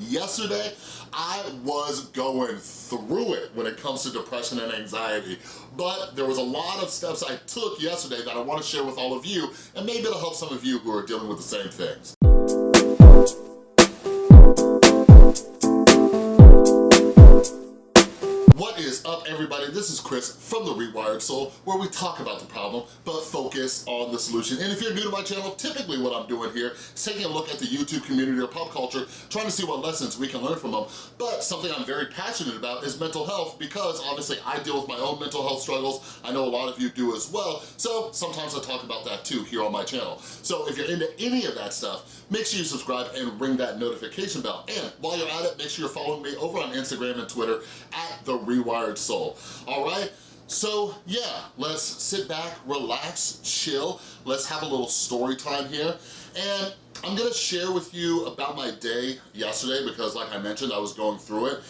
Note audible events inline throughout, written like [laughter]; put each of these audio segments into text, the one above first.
Yesterday, I was going through it when it comes to depression and anxiety, but there was a lot of steps I took yesterday that I wanna share with all of you, and maybe it'll help some of you who are dealing with the same things. Everybody? This is Chris from The Rewired Soul where we talk about the problem but focus on the solution. And if you're new to my channel, typically what I'm doing here is taking a look at the YouTube community or pop culture, trying to see what lessons we can learn from them. But something I'm very passionate about is mental health because obviously I deal with my own mental health struggles. I know a lot of you do as well. So sometimes I talk about that too here on my channel. So if you're into any of that stuff, make sure you subscribe and ring that notification bell. And while you're at it, make sure you're following me over on Instagram and Twitter at The Rewired Soul, all right? So yeah, let's sit back, relax, chill. Let's have a little story time here. And I'm gonna share with you about my day yesterday because like I mentioned, I was going through it.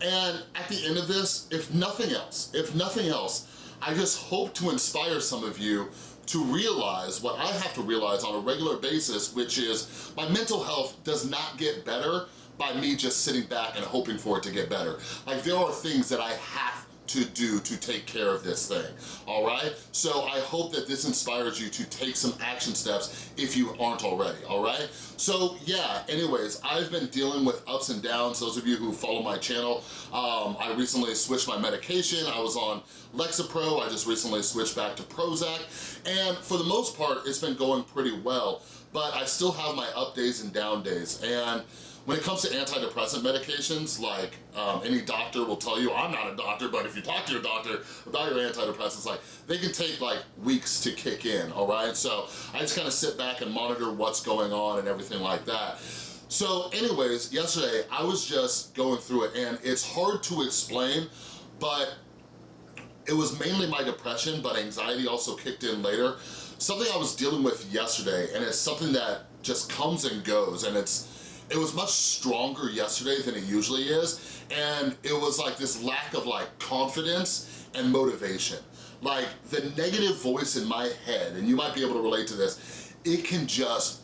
And at the end of this, if nothing else, if nothing else, I just hope to inspire some of you to realize what I have to realize on a regular basis, which is my mental health does not get better by me just sitting back and hoping for it to get better. Like there are things that I have to do to take care of this thing, all right? So I hope that this inspires you to take some action steps if you aren't already, all right? So yeah, anyways, I've been dealing with ups and downs. Those of you who follow my channel, um, I recently switched my medication. I was on Lexapro, I just recently switched back to Prozac, and for the most part, it's been going pretty well, but I still have my up days and down days, and when it comes to antidepressant medications, like um, any doctor will tell you, I'm not a doctor, but if you talk to your doctor about your antidepressants, like they can take like weeks to kick in, all right? So I just kind of sit back and monitor what's going on and everything like that. So anyways, yesterday I was just going through it and it's hard to explain, but it was mainly my depression, but anxiety also kicked in later. Something I was dealing with yesterday and it's something that just comes and goes and it's it was much stronger yesterday than it usually is and it was like this lack of like confidence and motivation like the negative voice in my head and you might be able to relate to this it can just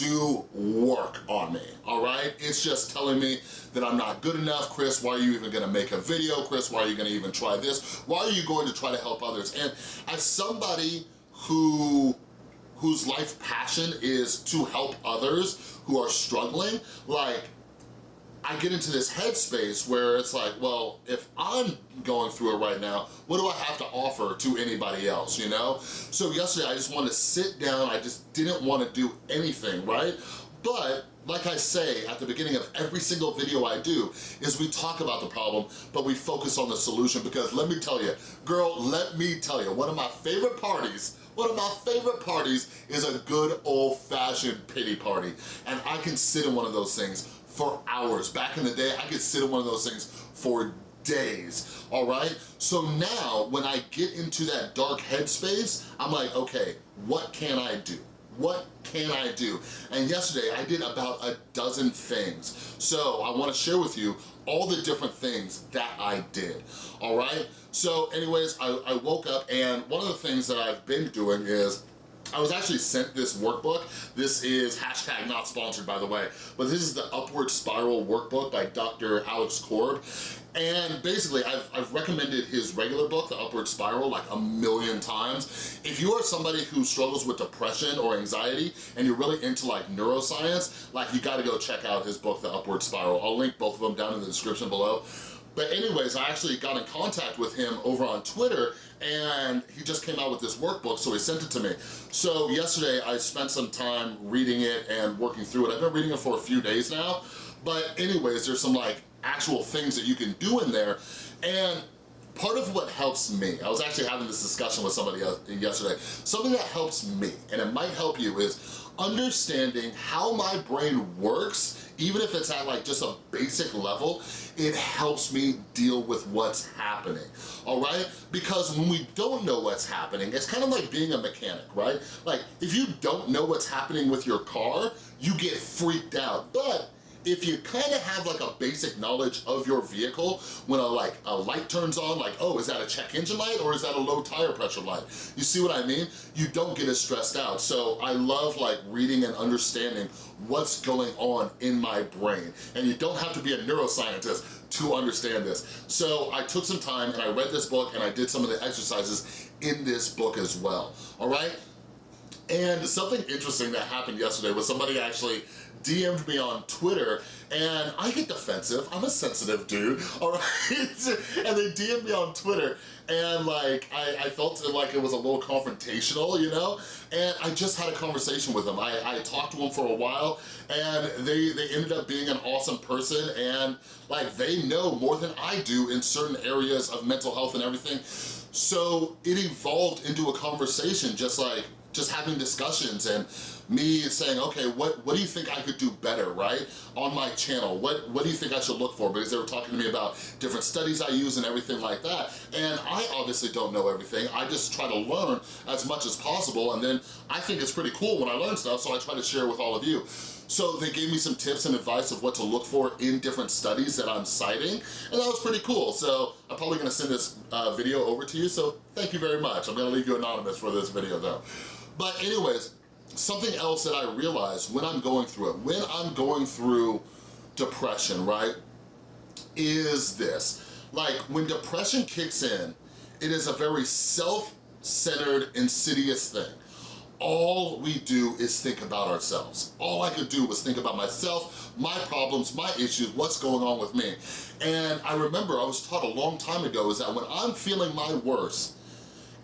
do work on me, all right? It's just telling me that I'm not good enough. Chris, why are you even gonna make a video? Chris, why are you gonna even try this? Why are you going to try to help others? And as somebody who whose life passion is to help others who are struggling, like, I get into this headspace where it's like, well, if I'm going through it right now, what do I have to offer to anybody else, you know? So yesterday I just wanted to sit down, I just didn't want to do anything, right? But like I say at the beginning of every single video I do, is we talk about the problem, but we focus on the solution because let me tell you, girl, let me tell you, one of my favorite parties one of my favorite parties is a good old-fashioned pity party. And I can sit in one of those things for hours. Back in the day, I could sit in one of those things for days, all right? So now, when I get into that dark headspace, I'm like, okay, what can I do? What can I do? And yesterday I did about a dozen things. So I wanna share with you all the different things that I did, all right? So anyways, I, I woke up and one of the things that I've been doing is I was actually sent this workbook. This is hashtag not sponsored, by the way, but this is the Upward Spiral workbook by Dr. Alex Korb. And basically, I've, I've recommended his regular book, The Upward Spiral, like a million times. If you are somebody who struggles with depression or anxiety, and you're really into like neuroscience, like you gotta go check out his book, The Upward Spiral. I'll link both of them down in the description below. But anyways, I actually got in contact with him over on Twitter and he just came out with this workbook, so he sent it to me. So yesterday, I spent some time reading it and working through it. I've been reading it for a few days now, but anyways, there's some like actual things that you can do in there. And part of what helps me, I was actually having this discussion with somebody yesterday, something that helps me, and it might help you, is understanding how my brain works, even if it's at like just a basic level, it helps me deal with what's happening, all right? Because when we don't know what's happening, it's kind of like being a mechanic, right? Like, if you don't know what's happening with your car, you get freaked out. But if you kind of have like a basic knowledge of your vehicle, when a like a light turns on, like, oh, is that a check engine light or is that a low tire pressure light? You see what I mean? You don't get as stressed out. So I love like reading and understanding what's going on in my brain. And you don't have to be a neuroscientist to understand this. So I took some time and I read this book and I did some of the exercises in this book as well, all right? And something interesting that happened yesterday was somebody actually DM'd me on Twitter and I get defensive. I'm a sensitive dude, [laughs] all right? and they DM'd me on Twitter and like, I, I felt like it was a little confrontational, you know? And I just had a conversation with them. I, I talked to them for a while and they, they ended up being an awesome person and like they know more than I do in certain areas of mental health and everything. So it evolved into a conversation just like, just having discussions and me saying, okay, what, what do you think I could do better, right? On my channel, what, what do you think I should look for? Because they were talking to me about different studies I use and everything like that. And I obviously don't know everything. I just try to learn as much as possible. And then I think it's pretty cool when I learn stuff, so I try to share with all of you. So they gave me some tips and advice of what to look for in different studies that I'm citing, and that was pretty cool. So I'm probably gonna send this uh, video over to you, so thank you very much. I'm gonna leave you anonymous for this video though. But anyways, something else that I realized when I'm going through it, when I'm going through depression, right, is this. Like, when depression kicks in, it is a very self-centered, insidious thing. All we do is think about ourselves. All I could do was think about myself, my problems, my issues, what's going on with me. And I remember I was taught a long time ago is that when I'm feeling my worst,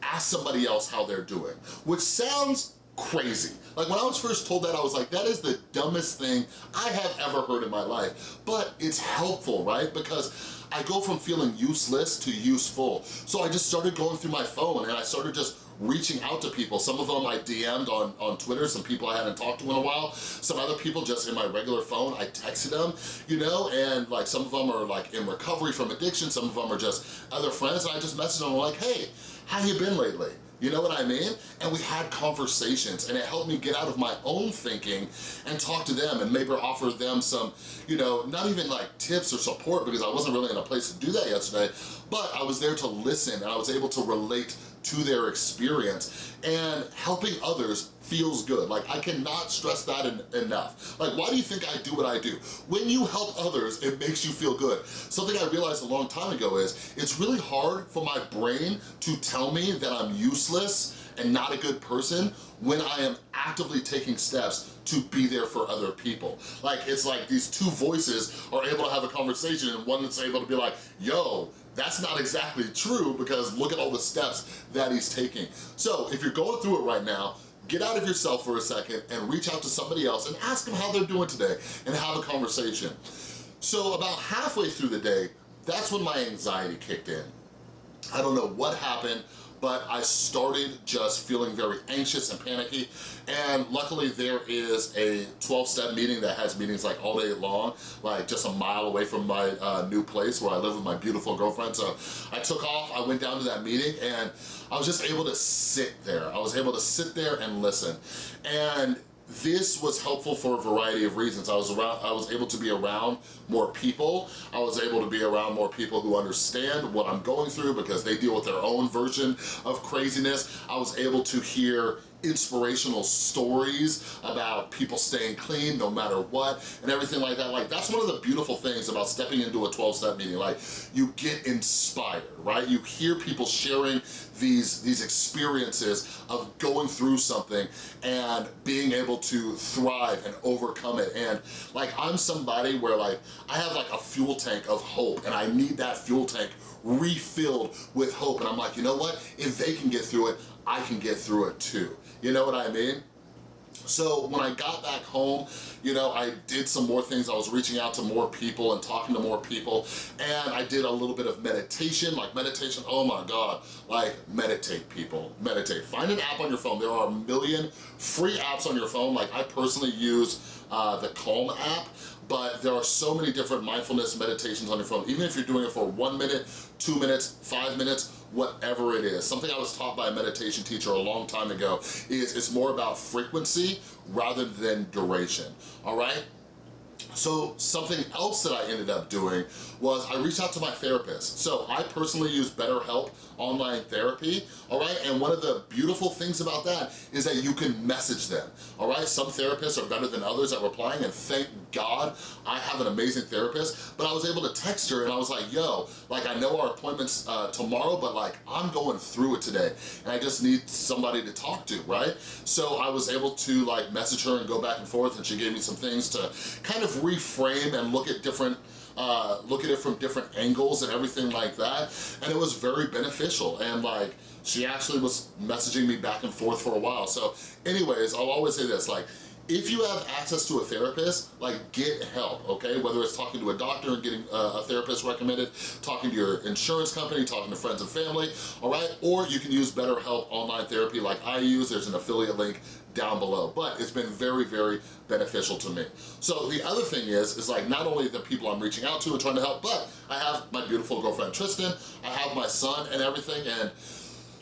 ask somebody else how they're doing, which sounds crazy. Like when I was first told that, I was like, that is the dumbest thing I have ever heard in my life. But it's helpful, right? Because I go from feeling useless to useful. So I just started going through my phone and I started just reaching out to people. Some of them I DM'd on, on Twitter, some people I hadn't talked to in a while. Some other people just in my regular phone, I texted them, you know, and like some of them are like in recovery from addiction, some of them are just other friends, and I just messaged them like, hey, how you been lately? You know what I mean? And we had conversations and it helped me get out of my own thinking and talk to them and maybe offer them some, you know, not even like tips or support because I wasn't really in a place to do that yesterday, but I was there to listen and I was able to relate to their experience and helping others feels good. Like I cannot stress that en enough. Like why do you think I do what I do? When you help others, it makes you feel good. Something I realized a long time ago is it's really hard for my brain to tell me that I'm useless and not a good person when I am actively taking steps to be there for other people. Like, it's like these two voices are able to have a conversation and one that's able to be like, yo, that's not exactly true because look at all the steps that he's taking. So if you're going through it right now, get out of yourself for a second and reach out to somebody else and ask them how they're doing today and have a conversation. So about halfway through the day, that's when my anxiety kicked in. I don't know what happened but I started just feeling very anxious and panicky. And luckily there is a 12-step meeting that has meetings like all day long, like just a mile away from my uh, new place where I live with my beautiful girlfriend. So I took off, I went down to that meeting and I was just able to sit there. I was able to sit there and listen. And this was helpful for a variety of reasons. I was around, I was able to be around more people. I was able to be around more people who understand what I'm going through because they deal with their own version of craziness. I was able to hear inspirational stories about people staying clean no matter what and everything like that. Like that's one of the beautiful things about stepping into a 12-step meeting. Like you get inspired, right? You hear people sharing these, these experiences of going through something and being able to thrive and overcome it. And like I'm somebody where like I have like a fuel tank of hope and I need that fuel tank refilled with hope. And I'm like, you know what? If they can get through it, I can get through it too. You know what I mean? So when I got back home, you know, I did some more things. I was reaching out to more people and talking to more people. And I did a little bit of meditation, like meditation, oh my God, like meditate people, meditate. Find an app on your phone. There are a million free apps on your phone. Like I personally use uh, the Calm app but there are so many different mindfulness meditations on your phone. Even if you're doing it for one minute, two minutes, five minutes, whatever it is. Something I was taught by a meditation teacher a long time ago is it's more about frequency rather than duration, all right? So something else that I ended up doing was I reached out to my therapist. So I personally use BetterHelp online therapy, all right? And one of the beautiful things about that is that you can message them, all right? Some therapists are better than others at replying and thank God I have an amazing therapist, but I was able to text her and I was like, yo, like I know our appointment's uh, tomorrow, but like I'm going through it today and I just need somebody to talk to, right? So I was able to like message her and go back and forth and she gave me some things to kind of reframe and look at different uh, look at it from different angles and everything like that. And it was very beneficial. And like, she actually was messaging me back and forth for a while. So anyways, I'll always say this, like, if you have access to a therapist, like get help, okay? Whether it's talking to a doctor and getting uh, a therapist recommended, talking to your insurance company, talking to friends and family, all right? Or you can use BetterHelp online therapy like I use. There's an affiliate link down below, but it's been very, very beneficial to me. So the other thing is, is like not only the people I'm reaching out to and trying to help, but I have my beautiful girlfriend Tristan, I have my son and everything, and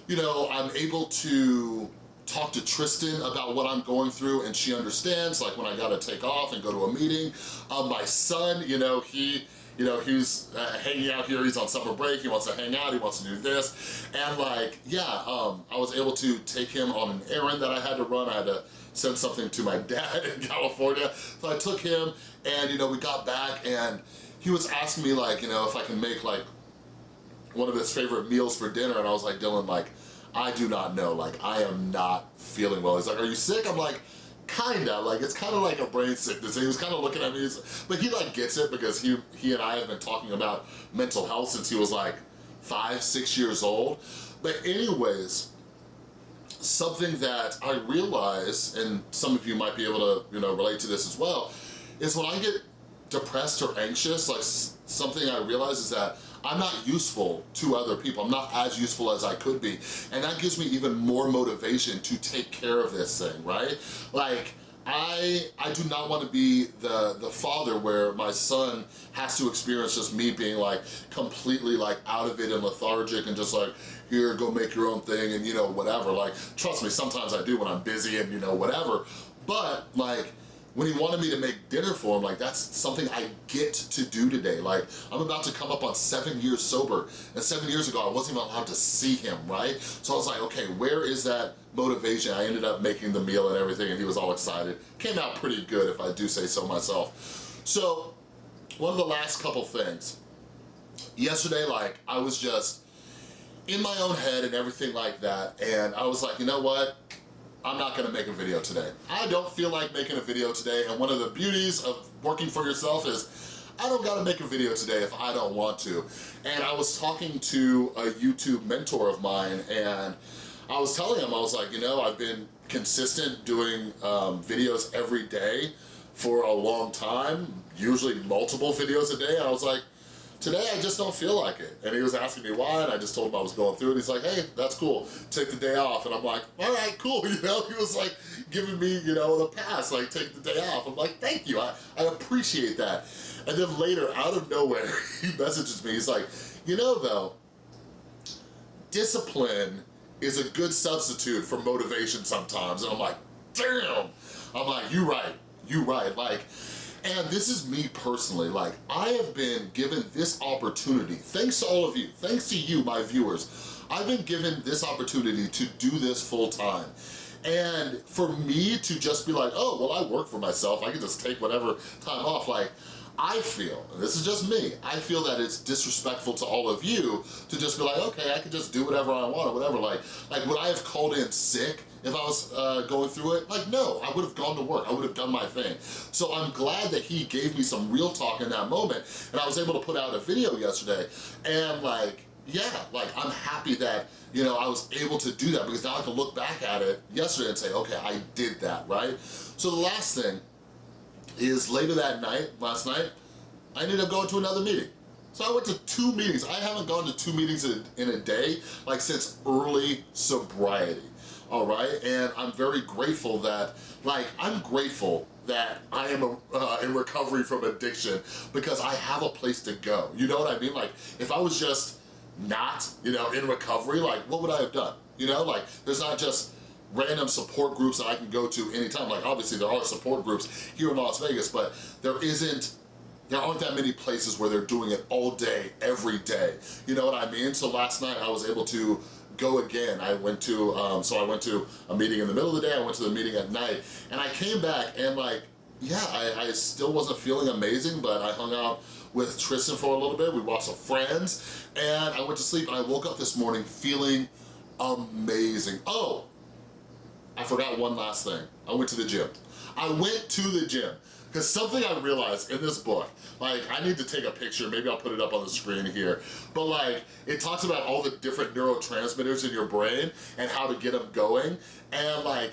you know, I'm able to talk to Tristan about what I'm going through and she understands, like when I gotta take off and go to a meeting. Um, my son, you know, he, you know, he's uh, hanging out here, he's on summer break, he wants to hang out, he wants to do this. And like, yeah, um, I was able to take him on an errand that I had to run. I had to send something to my [laughs] dad in California. So I took him and, you know, we got back and he was asking me like, you know, if I can make like one of his favorite meals for dinner. And I was like, Dylan, like, I do not know. Like, I am not feeling well. He's like, are you sick? I'm like, kinda, like it's kind of like a brain sickness. he was kind of looking at me, but he like gets it because he, he and I have been talking about mental health since he was like five, six years old. But anyways, something that I realize, and some of you might be able to, you know, relate to this as well, is when I get depressed or anxious, like something I realize is that I'm not useful to other people. I'm not as useful as I could be. And that gives me even more motivation to take care of this thing, right? Like, I I do not want to be the the father where my son has to experience just me being like completely like out of it and lethargic and just like here go make your own thing and you know whatever like trust me sometimes I do when I'm busy and you know whatever but like when he wanted me to make dinner for him, like that's something I get to do today. Like I'm about to come up on seven years sober and seven years ago I wasn't even allowed to see him, right? So I was like, okay, where is that motivation? I ended up making the meal and everything and he was all excited. Came out pretty good if I do say so myself. So one of the last couple things, yesterday like I was just in my own head and everything like that and I was like, you know what? I'm not gonna make a video today. I don't feel like making a video today, and one of the beauties of working for yourself is I don't gotta make a video today if I don't want to. And I was talking to a YouTube mentor of mine, and I was telling him, I was like, you know, I've been consistent doing um, videos every day for a long time, usually multiple videos a day, and I was like, today I just don't feel like it. And he was asking me why, and I just told him I was going through it. He's like, hey, that's cool, take the day off. And I'm like, all right, cool, [laughs] you know? He was like giving me, you know, the pass, like take the day off. I'm like, thank you, I, I appreciate that. And then later, out of nowhere, [laughs] he messages me, he's like, you know though, discipline is a good substitute for motivation sometimes. And I'm like, damn. I'm like, you right, you right. Like, and this is me personally, like I have been given this opportunity, thanks to all of you, thanks to you, my viewers, I've been given this opportunity to do this full time. And for me to just be like, oh, well, I work for myself, I can just take whatever time off, like, I feel, and this is just me, I feel that it's disrespectful to all of you to just be like, okay, I can just do whatever I want or whatever. Like, like would I have called in sick if I was uh, going through it? Like, no, I would have gone to work. I would have done my thing. So I'm glad that he gave me some real talk in that moment, and I was able to put out a video yesterday, and like, yeah, like I'm happy that, you know, I was able to do that because now I can look back at it yesterday and say, okay, I did that, right? So the last thing is later that night, last night, I ended up going to another meeting. So I went to two meetings. I haven't gone to two meetings in, in a day, like since early sobriety, all right? And I'm very grateful that, like, I'm grateful that I am a, uh, in recovery from addiction because I have a place to go. You know what I mean? Like, if I was just not, you know, in recovery, like, what would I have done? You know, like, there's not just random support groups that I can go to anytime. Like obviously there are support groups here in Las Vegas, but there isn't there aren't that many places where they're doing it all day, every day. You know what I mean? So last night I was able to go again. I went to, um, so I went to a meeting in the middle of the day, I went to the meeting at night, and I came back and like, yeah, I, I still wasn't feeling amazing, but I hung out with Tristan for a little bit, we watched some Friends, and I went to sleep and I woke up this morning feeling amazing. Oh, I forgot one last thing. I went to the gym. I went to the gym. Because something I realized in this book, like I need to take a picture, maybe I'll put it up on the screen here, but like it talks about all the different neurotransmitters in your brain and how to get them going. And like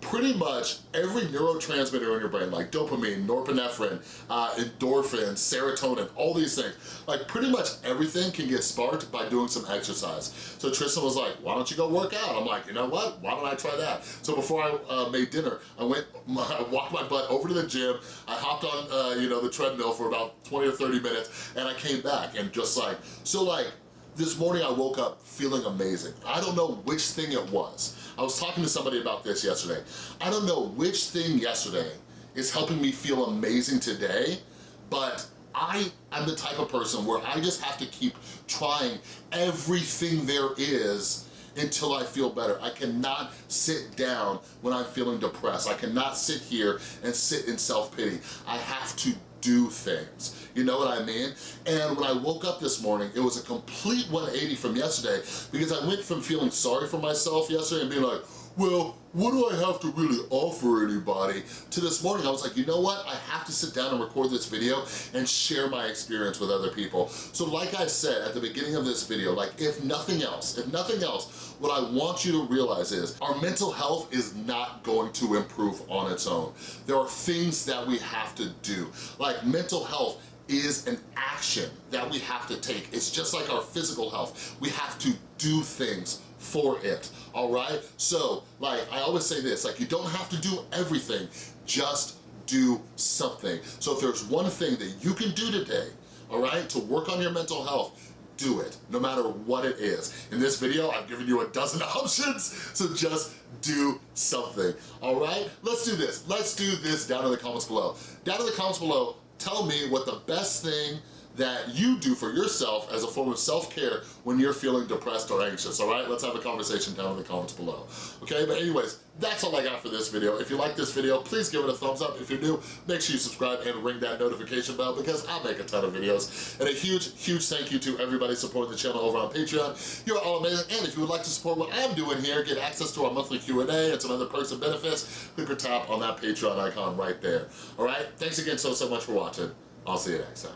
pretty much every neurotransmitter in your brain, like dopamine, norepinephrine, uh, endorphins, serotonin, all these things, like pretty much everything can get sparked by doing some exercise. So Tristan was like, why don't you go work out? I'm like, you know what? Why don't I try that? So before I uh, made dinner, I went, [laughs] I walked my butt over to the gym, I hopped on, uh, you know, the treadmill for about 20 or 30 minutes, and I came back and just like, so like, this morning I woke up feeling amazing. I don't know which thing it was. I was talking to somebody about this yesterday. I don't know which thing yesterday is helping me feel amazing today, but I am the type of person where I just have to keep trying everything there is until I feel better. I cannot sit down when I'm feeling depressed. I cannot sit here and sit in self-pity. I have to do things. You know what I mean? And when I woke up this morning, it was a complete 180 from yesterday because I went from feeling sorry for myself yesterday and being like, well, what do I have to really offer anybody? To this morning, I was like, you know what? I have to sit down and record this video and share my experience with other people. So like I said at the beginning of this video, like if nothing else, if nothing else, what I want you to realize is our mental health is not going to improve on its own. There are things that we have to do. Like mental health is an action that we have to take. It's just like our physical health. We have to do things for it, all right? So, like, I always say this, like, you don't have to do everything, just do something. So if there's one thing that you can do today, all right, to work on your mental health, do it, no matter what it is. In this video, I've given you a dozen [laughs] options, so just do something, all right? Let's do this. Let's do this down in the comments below. Down in the comments below, tell me what the best thing that you do for yourself as a form of self-care when you're feeling depressed or anxious, all right? Let's have a conversation down in the comments below, okay? But anyways, that's all I got for this video. If you like this video, please give it a thumbs up. If you're new, make sure you subscribe and ring that notification bell because I make a ton of videos. And a huge, huge thank you to everybody supporting the channel over on Patreon. You're all amazing. And if you would like to support what I'm doing here, get access to our monthly Q&A and some other perks and benefits, click or tap on that Patreon icon right there. All right? Thanks again so, so much for watching. I'll see you next time.